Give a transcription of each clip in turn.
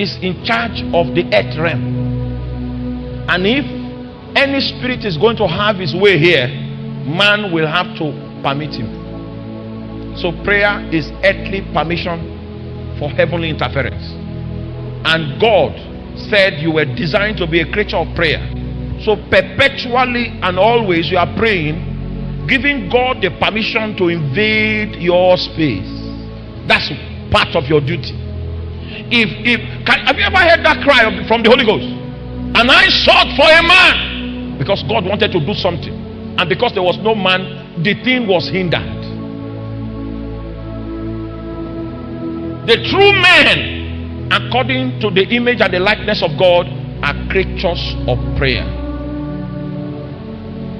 is in charge of the earth realm. And if any spirit is going to have his way here, man will have to permit him. So prayer is earthly permission for heavenly interference. And God said you were designed to be a creature of prayer. So perpetually and always you are praying, giving God the permission to invade your space. That's part of your duty. If if can, have you ever heard that cry from the Holy Ghost? And I sought for a man because God wanted to do something, and because there was no man, the thing was hindered. The true men, according to the image and the likeness of God, are creatures of prayer.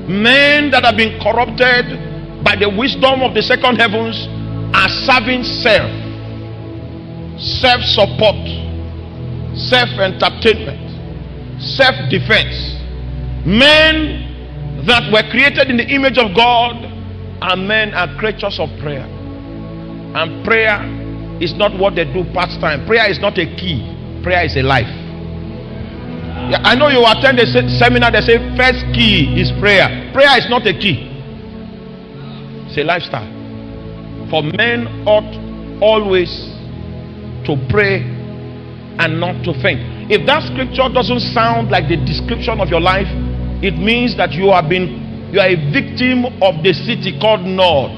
Men that have been corrupted by the wisdom of the second heavens are serving self, self support, self entertainment, self defense. Men that were created in the image of God are men are creatures of prayer. And prayer is not what they do part time. Prayer is not a key, prayer is a life. Yeah, I know you attend a seminar, they say first key is prayer. Prayer is not a key, it's a lifestyle. For men ought always to pray and not to faint. If that scripture doesn't sound like the description of your life, it means that you have been you are a victim of the city called Nod.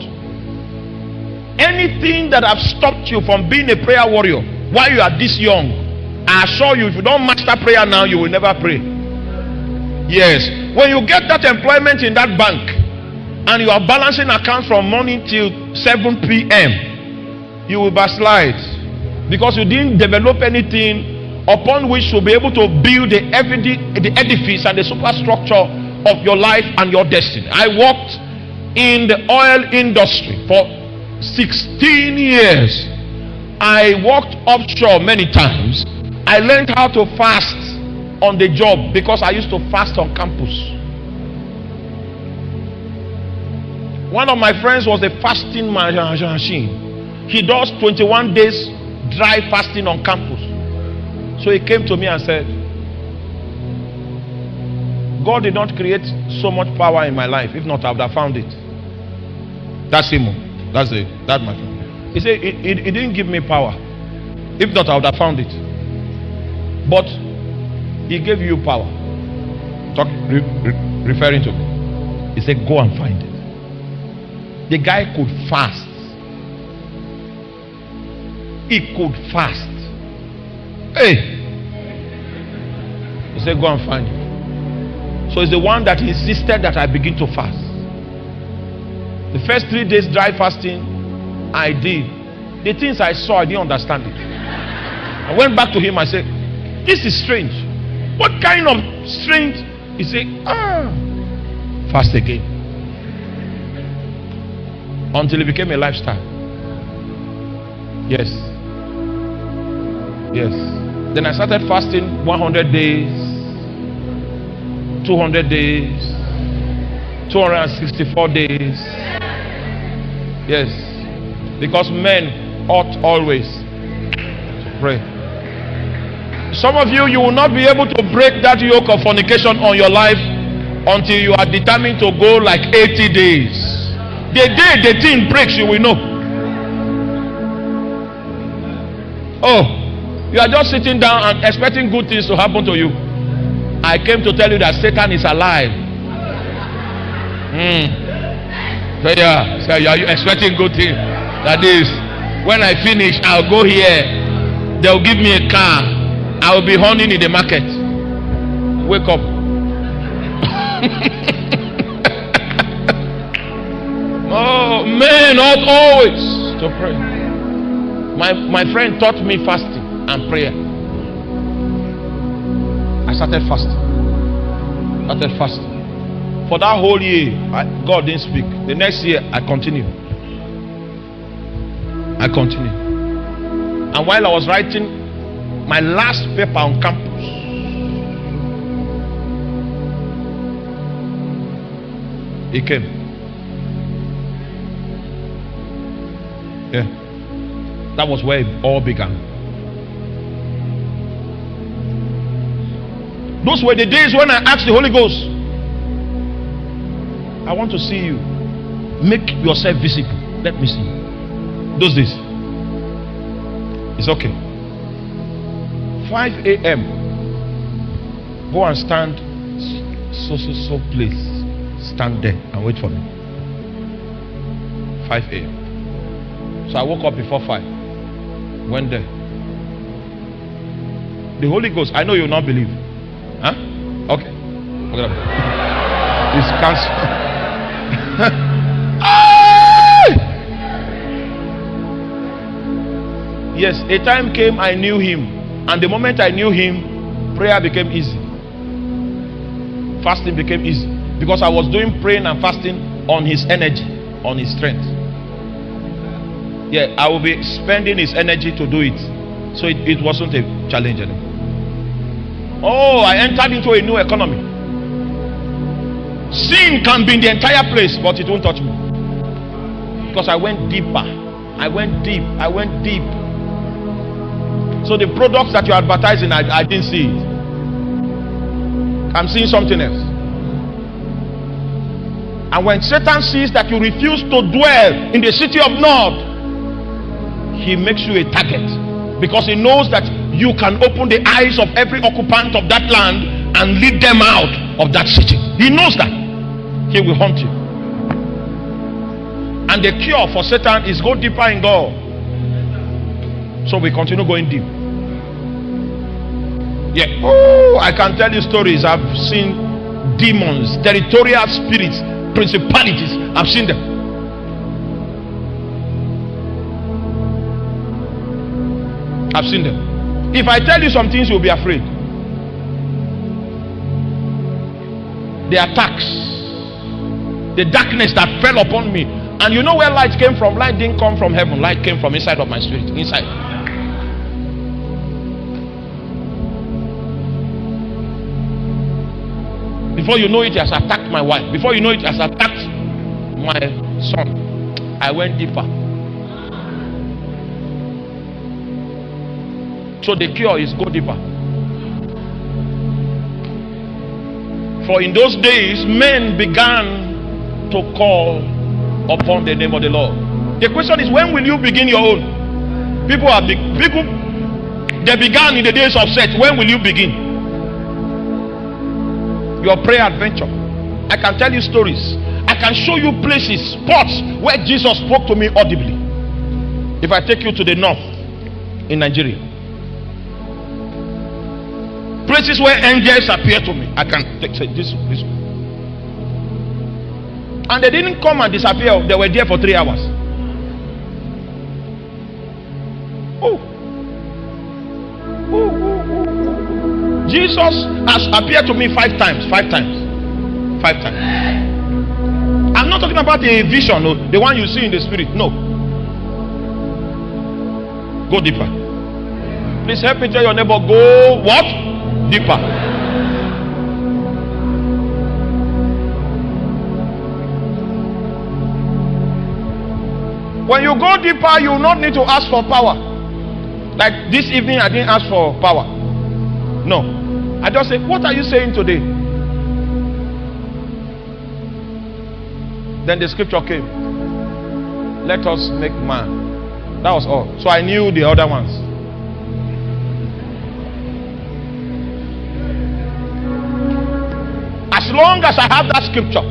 Anything that have stopped you from being a prayer warrior while you are this young, I assure you, if you don't master prayer now, you will never pray. Yes, when you get that employment in that bank and you are balancing accounts from morning till 7 p.m., you will backslide because you didn't develop anything upon which you'll be able to build the, the edifice and the superstructure of your life and your destiny. I worked in the oil industry for 16 years. I worked offshore many times. I learned how to fast on the job because I used to fast on campus. One of my friends was a fasting machine. He does 21 days dry fasting on campus. So he came to me and said, God did not create so much power in my life. If not, I would have found it. That's him. That's it. That my friend. He said, he didn't give me power. If not, I would have found it. But he gave you power. Talk, re, re, referring to me. He said, Go and find it. The guy could fast. He could fast. Hey. He said, Go and find him. So it's the one that insisted that I begin to fast. The first three days dry fasting, I did. The things I saw, I didn't understand it. I went back to him. I said, This is strange. What kind of strange? He said, Ah, fast again. Until it became a lifestyle. Yes. Yes. Then I started fasting 100 days, 200 days, 264 days. Yes. Because men ought always to pray. Some of you, you will not be able to break that yoke of fornication on your life until you are determined to go like 80 days. The day the thing breaks, you will know. Oh, you are just sitting down and expecting good things to happen to you. I came to tell you that Satan is alive. Mm. So yeah, so are you expecting good things? That is, when I finish, I'll go here. They'll give me a car. I will be hunting in the market. Wake up. oh, men ought always to pray. My, my friend taught me fasting and prayer. I started fasting. Started fasting. For that whole year, I, God didn't speak. The next year, I continued. I continued. And while I was writing my last paper on campus, he came. Yeah. That was where it all began. Those were the days when I asked the Holy Ghost, I want to see you. Make yourself visible. Let me see. Those days. It's okay. 5 a.m. Go and stand so so so place. Stand there and wait for me. 5 a.m. So I woke up before 5. Went there. The Holy Ghost, I know you will not believe. Huh? Okay. It's cancelled. Ah! yes, a time came I knew him. And the moment I knew him, prayer became easy. Fasting became easy. Because I was doing praying and fasting on his energy, on his strength. Yeah, I will be spending his energy to do it. So it, it wasn't a challenge anymore. Oh, I entered into a new economy. Sin can be in the entire place, but it won't touch me. Because I went deeper. I went deep. I went deep. So the products that you're advertising, I, I didn't see it. I'm seeing something else. And when Satan sees that you refuse to dwell in the city of Nod, he makes you a target because he knows that you can open the eyes of every occupant of that land and lead them out of that city. He knows that. He will hunt you. And the cure for Satan is go deeper in God. So we continue going deep. Yeah. Oh, I can tell you stories. I've seen demons, territorial spirits, principalities. I've seen them. I've seen them. If I tell you some things, you'll be afraid. The attacks, the darkness that fell upon me. And you know where light came from? Light didn't come from heaven, light came from inside of my spirit. Inside. Before you know it, it has attacked my wife. Before you know it, it has attacked my son. I went deeper. So the cure is go deeper. For in those days, men began to call upon the name of the Lord. The question is, when will you begin your own? People are big. People they began in the days of Seth. When will you begin? Your prayer adventure. I can tell you stories. I can show you places, spots where Jesus spoke to me audibly. If I take you to the north in Nigeria, places where angels appear to me, I can take this, this. And they didn't come and disappear, they were there for three hours. Oh. Oh, oh, oh. Jesus has appeared to me five times. Five times. Five times. I'm not talking about a vision, no, the one you see in the spirit. No. Go deeper. Please help me tell your neighbor, go what? Deeper. When you go deeper, you will not need to ask for power. Like this evening, I didn't ask for power. No. I just say, What are you saying today? Then the scripture came. Let us make man. That was all. So I knew the other ones. Long as I have that scripture,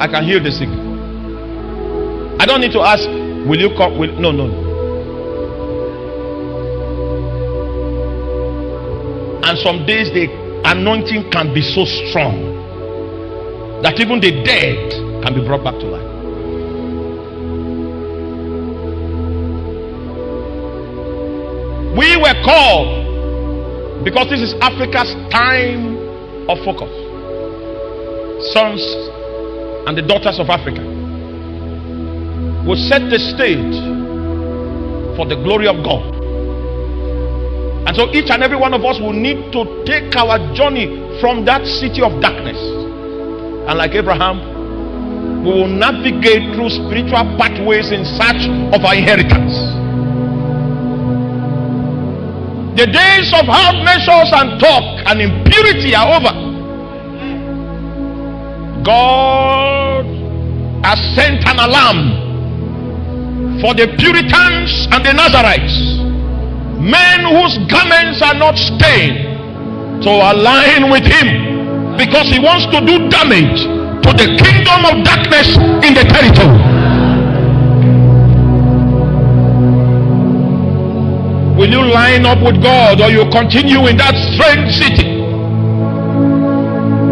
I can heal the sick. I don't need to ask, Will you come? Will... No, no, no. And some days the anointing can be so strong that even the dead can be brought back to life. We were called because this is Africa's time of focus. Sons and the daughters of Africa will set the stage for the glory of God. And so each and every one of us will need to take our journey from that city of darkness. And like Abraham, we will navigate through spiritual pathways in search of our inheritance. The days of half measures and talk and impurity are over. God has sent an alarm for the Puritans and the Nazarites, men whose garments are not stained, to align with Him because He wants to do damage to the kingdom of darkness in the territory. Will you line up with God or you continue in that strange city?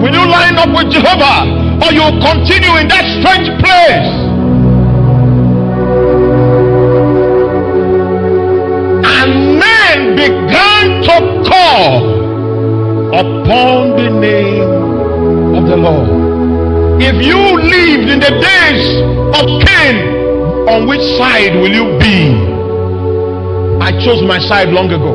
Will you line up with Jehovah or you continue in that strange place? And men began to call upon the name of the Lord. If you lived in the days of Cain, on which side will you be? I chose my side long ago.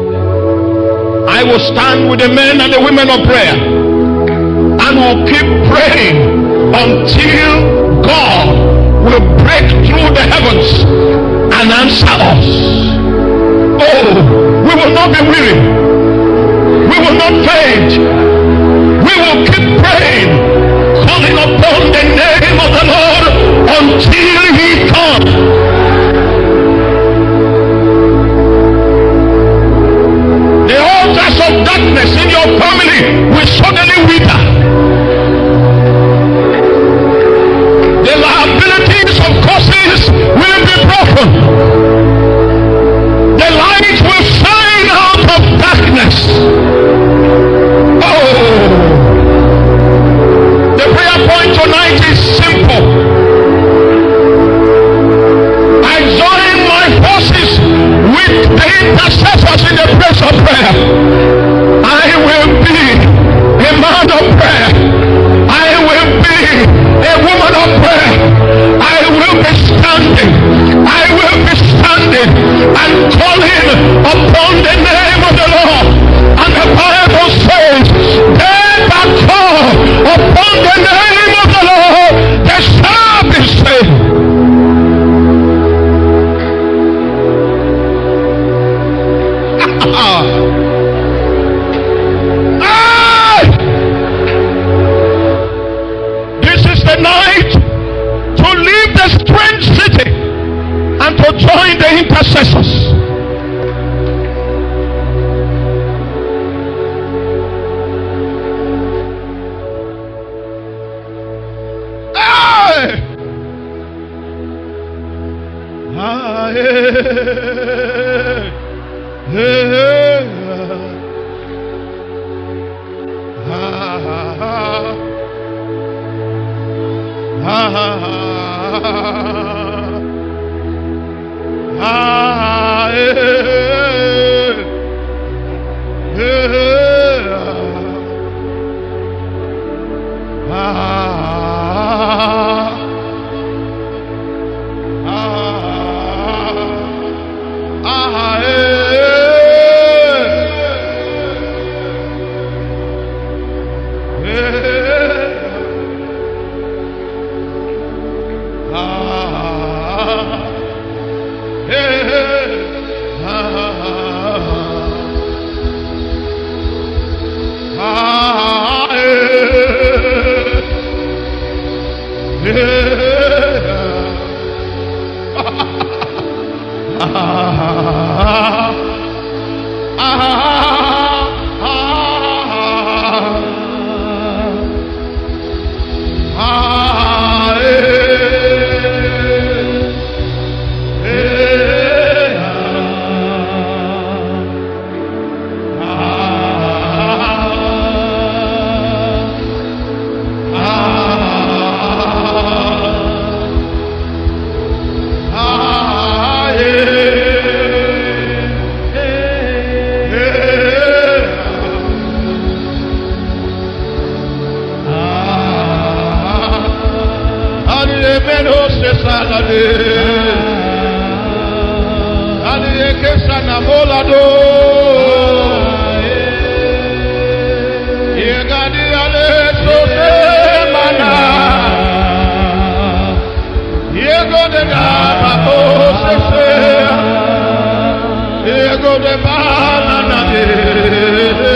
I will stand with the men and the women of prayer and will keep praying until God will break through the heavens and answer us. Oh, we will not be weary. We will not faint. Intercessors. ha Ego de Amen.